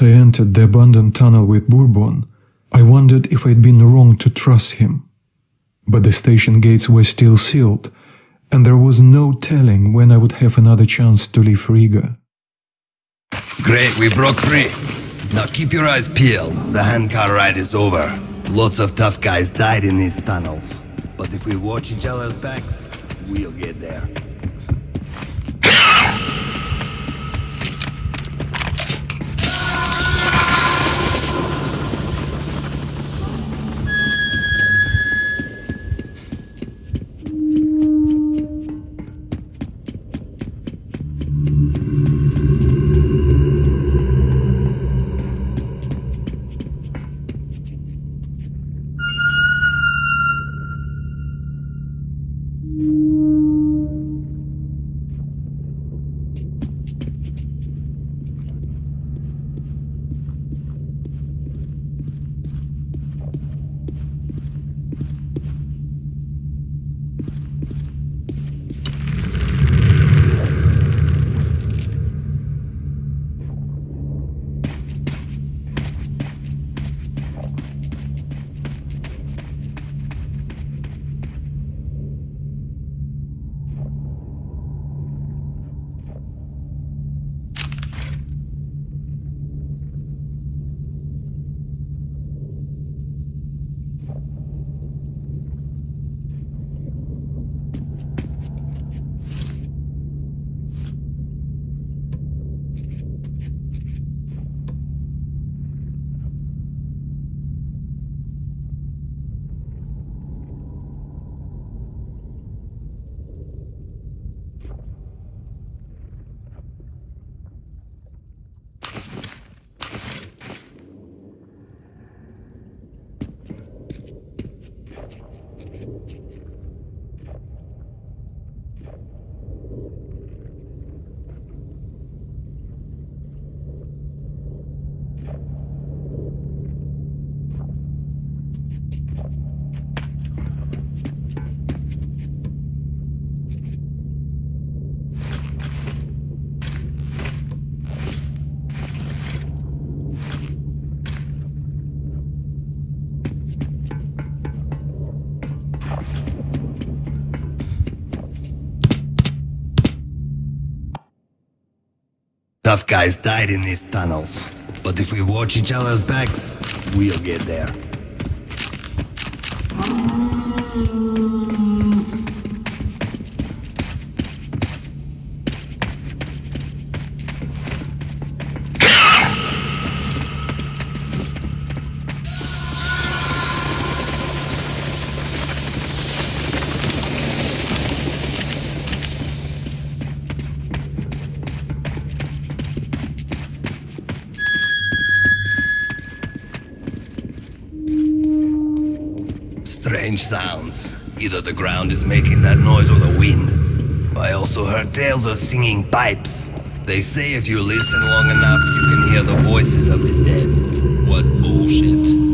As I entered the abandoned tunnel with Bourbon, I wondered if I'd been wrong to trust him. But the station gates were still sealed, and there was no telling when I would have another chance to leave Riga. Great, we broke free. Now keep your eyes peeled. The handcar ride is over. Lots of tough guys died in these tunnels. But if we watch each other's backs, we'll get there. Tough guys died in these tunnels. But if we watch each other's backs, we'll get there. Sounds. Either the ground is making that noise or the wind. I also heard tales of singing pipes. They say if you listen long enough, you can hear the voices of the dead. What bullshit.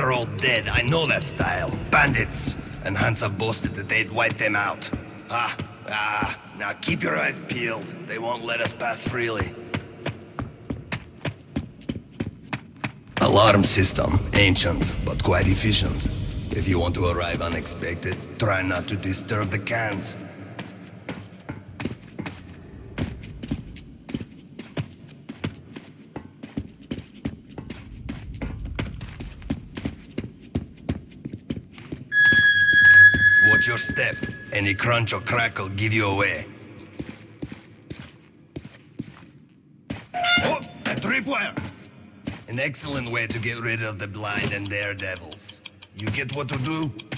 They're all dead, I know that style. Bandits. And Hansa boasted that they'd wipe them out. Ah, ah, now keep your eyes peeled. They won't let us pass freely. Alarm system. Ancient, but quite efficient. If you want to arrive unexpected, try not to disturb the cans. Watch your step. Any crunch or crackle give you away. Oh, a tripwire! An excellent way to get rid of the blind and daredevils. You get what to do?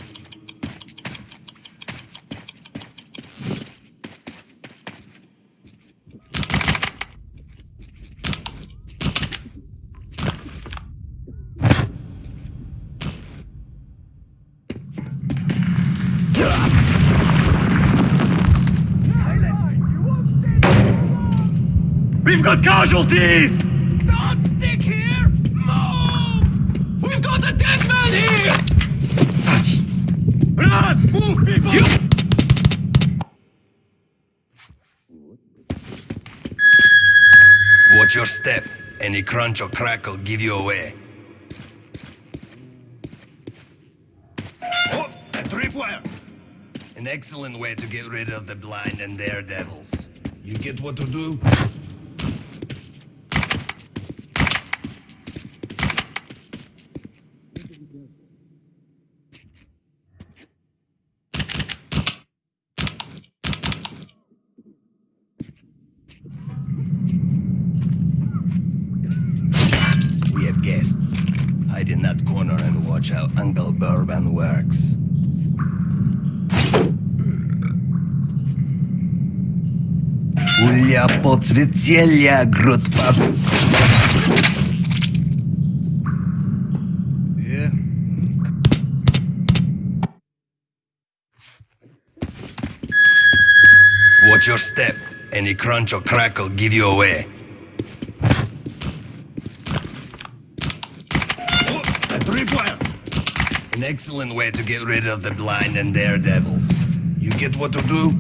We've got casualties! Don't stick here! Move! We've got a dead man here! Run! Move, people! Watch your step. Any crunch or crackle give you away. Oh, a tripwire! An excellent way to get rid of the blind and daredevils. You get what to do? We have guests. Hide in that corner and watch how Uncle Bourbon works. Ulia podsvěcielja grudpa. Yeah. Watch your step. Any crunch or crackle give you away. Oh, a tripwire! An excellent way to get rid of the blind and daredevils. You get what to do?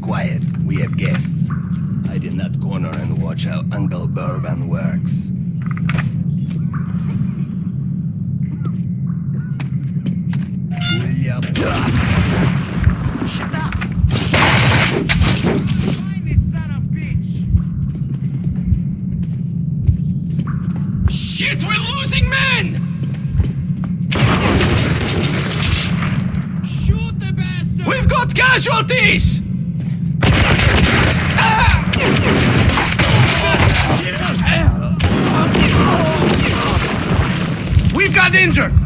Quiet, we have guests. Hide in that corner and watch how Uncle Bourbon works. Casualties! We've got injured!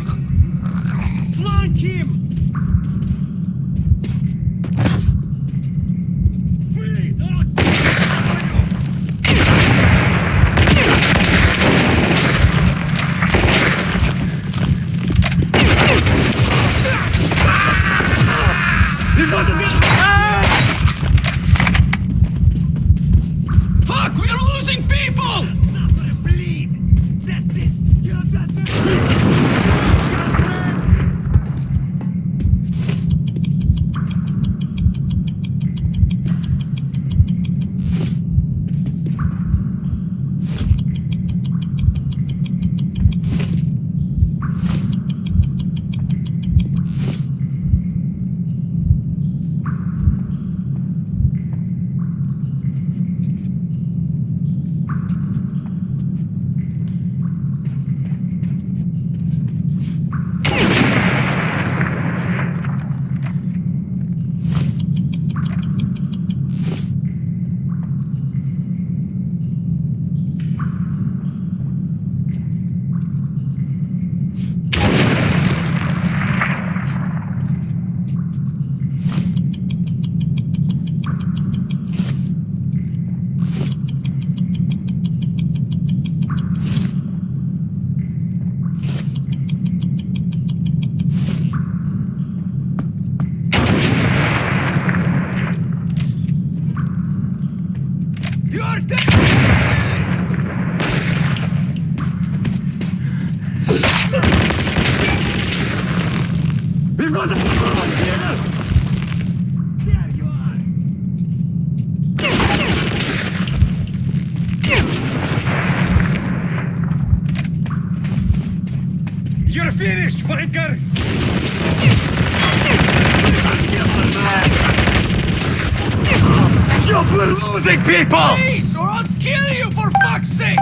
We're losing people! Please, or I'll kill you for fuck's sake!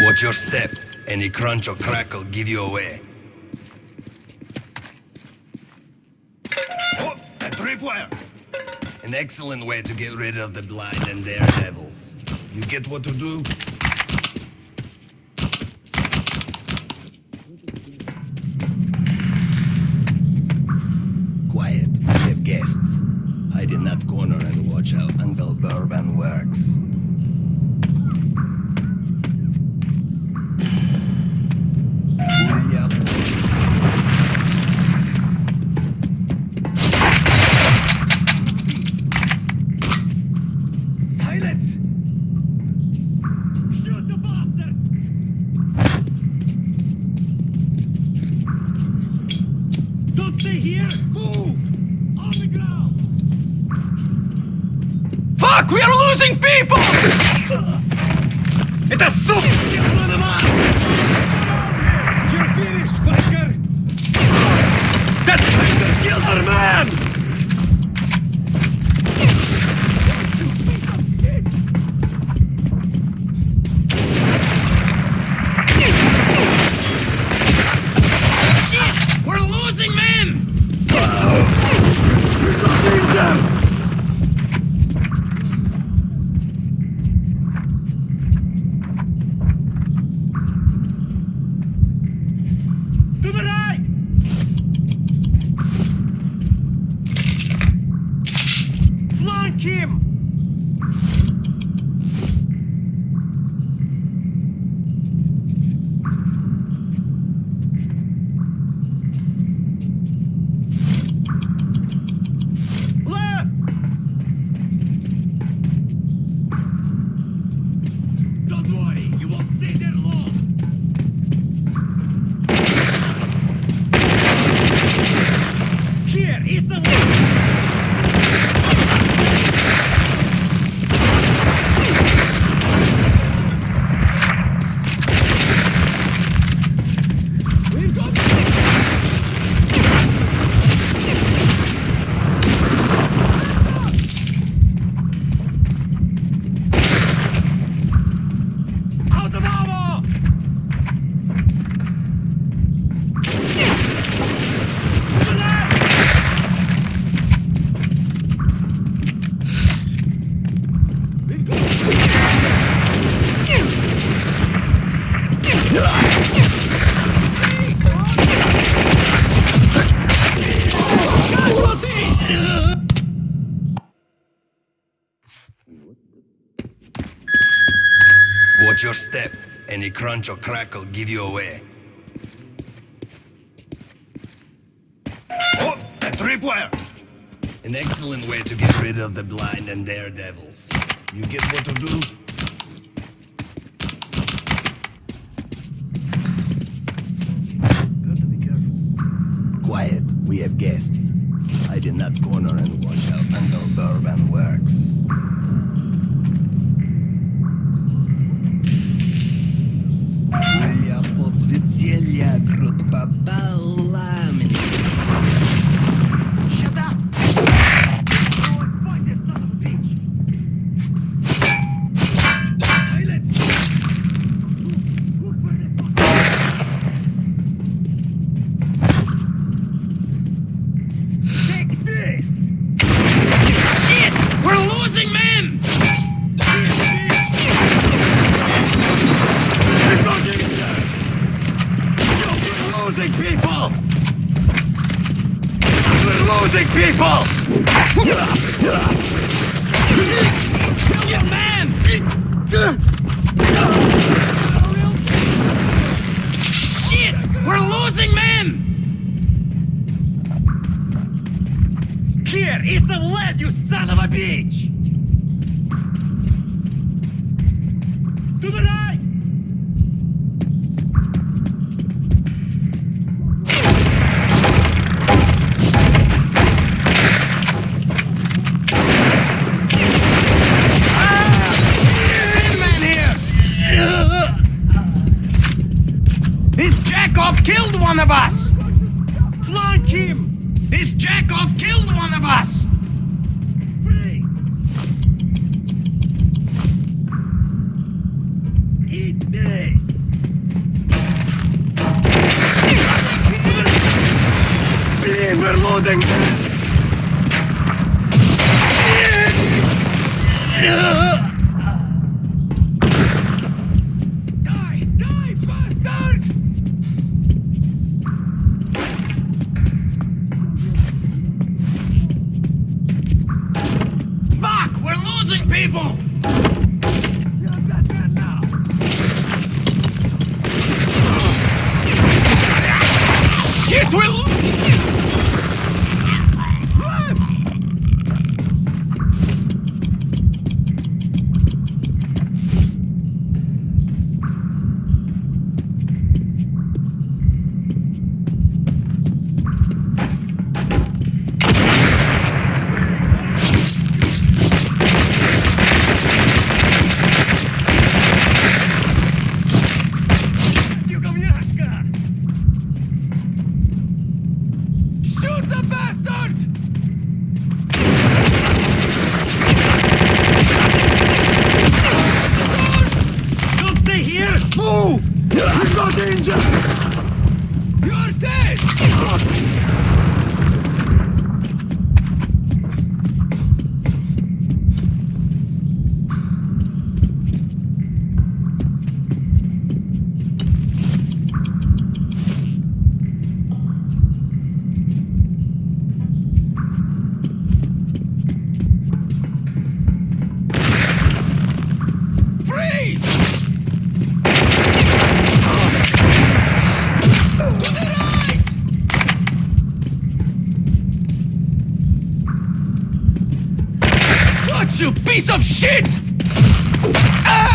Watch your step. Any crunch or crackle give you away. Oh, a tripwire! An excellent way to get rid of the blind and their devils. You get what to do? Quiet, we have guests. Hide in that corner and watch how Uncle Bourbon works. People! Watch your step. Any crunch or crackle give you away. Oh, a tripwire! An excellent way to get rid of the blind and daredevils. You get what to do? Quiet, we have guests. Hide in that corner and watch how Uncle Bourbon works. Моя подсветелья, груд попала Ah!